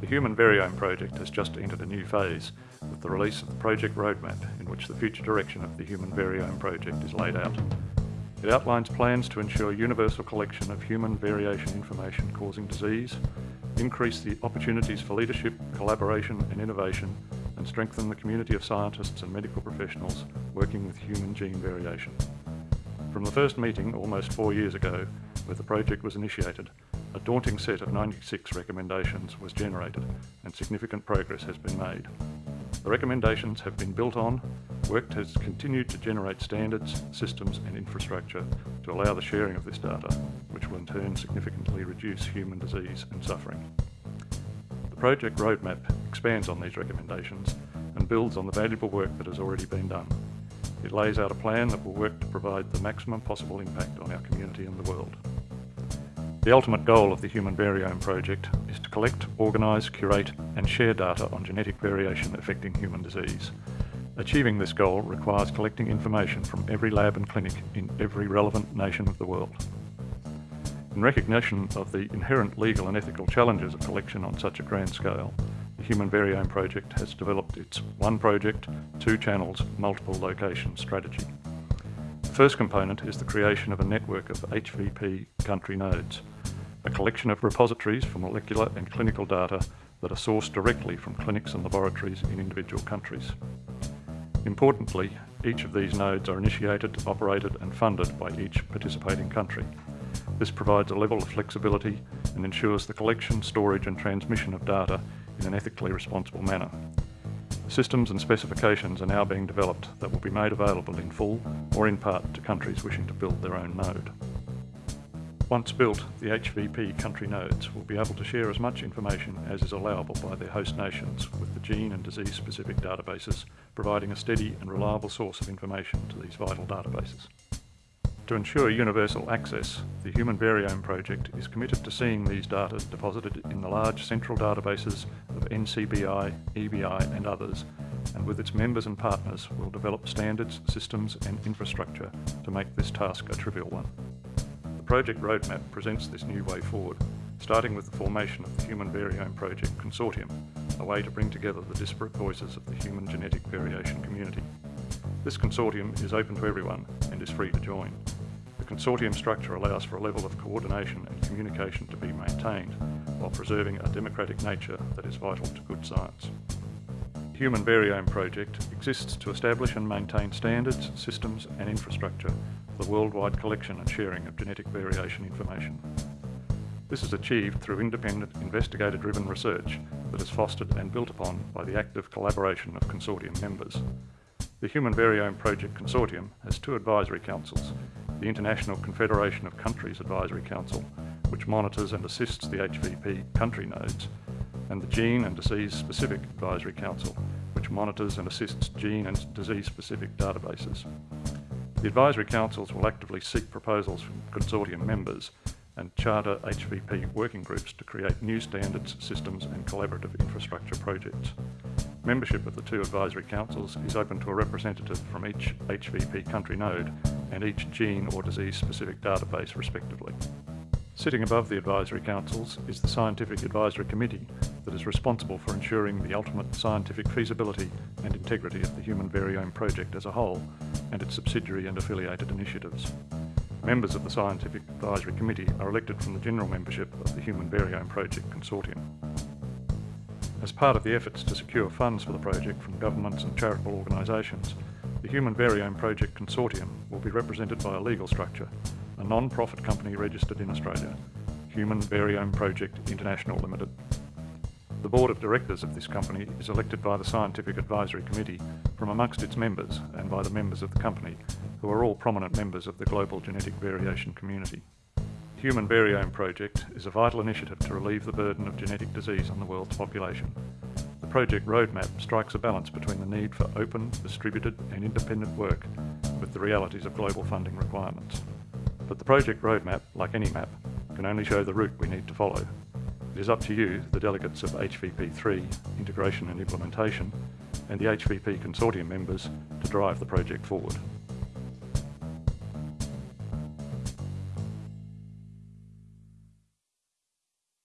The Human Variome project has just entered a new phase with the release of the project roadmap in which the future direction of the Human Variome project is laid out. It outlines plans to ensure universal collection of human variation information causing disease, increase the opportunities for leadership, collaboration and innovation, and strengthen the community of scientists and medical professionals working with human gene variation. From the first meeting almost four years ago, where the project was initiated, a daunting set of 96 recommendations was generated and significant progress has been made. The recommendations have been built on, work has continued to generate standards, systems and infrastructure to allow the sharing of this data, which will in turn significantly reduce human disease and suffering. The project roadmap expands on these recommendations and builds on the valuable work that has already been done. It lays out a plan that will work to provide the maximum possible impact on our community and the world. The ultimate goal of the Human Variome Project is to collect, organise, curate and share data on genetic variation affecting human disease. Achieving this goal requires collecting information from every lab and clinic in every relevant nation of the world. In recognition of the inherent legal and ethical challenges of collection on such a grand scale, the Human Variome Project has developed its one project, two channels, multiple location strategy. The first component is the creation of a network of HVP country nodes, a collection of repositories for molecular and clinical data that are sourced directly from clinics and laboratories in individual countries. Importantly, each of these nodes are initiated, operated and funded by each participating country. This provides a level of flexibility and ensures the collection, storage and transmission of data in an ethically responsible manner. Systems and specifications are now being developed that will be made available in full or in part to countries wishing to build their own node. Once built, the HVP country nodes will be able to share as much information as is allowable by their host nations with the gene and disease specific databases, providing a steady and reliable source of information to these vital databases. To ensure universal access, the Human Variome Project is committed to seeing these data deposited in the large central databases of NCBI, EBI and others, and with its members and partners will develop standards, systems and infrastructure to make this task a trivial one. Project roadmap presents this new way forward, starting with the formation of the Human Variome Project Consortium, a way to bring together the disparate voices of the human genetic variation community. This consortium is open to everyone and is free to join The consortium structure allows for a level of coordination and communication to be maintained while preserving a democratic nature that is vital to good science. The Human Variome Project exists to establish and maintain standards, systems and infrastructure the worldwide collection and sharing of genetic variation information. This is achieved through independent investigator-driven research that is fostered and built upon by the active collaboration of consortium members. The Human Variome Project Consortium has two advisory councils the International Confederation of Countries Advisory Council, which monitors and assists the HVP country nodes, and the Gene and Disease Specific Advisory Council, which monitors and assists gene and disease specific databases. The advisory councils will actively seek proposals from consortium members and charter HVP working groups to create new standards, systems and collaborative infrastructure projects. Membership of the two advisory councils is open to a representative from each HVP country node and each gene or disease specific database respectively. Sitting above the advisory councils is the Scientific Advisory Committee that is responsible for ensuring the ultimate scientific feasibility and integrity of the Human Variome project as a whole and its subsidiary and affiliated initiatives. Members of the Scientific Advisory Committee are elected from the general membership of the Human Variome Project Consortium. As part of the efforts to secure funds for the project from governments and charitable organisations, the Human Variome Project Consortium will be represented by a legal structure, a non-profit company registered in Australia, Human Variome Project International Limited. The board of directors of this company is elected by the Scientific Advisory Committee from amongst its members and by the members of the company, who are all prominent members of the global genetic variation community. Human Variome Project is a vital initiative to relieve the burden of genetic disease on the world's population. The project roadmap strikes a balance between the need for open, distributed and independent work with the realities of global funding requirements. But the project roadmap, like any map, can only show the route we need to follow. It is up to you, the delegates of HVP3, Integration and Implementation, and the HVP Consortium members to drive the project forward.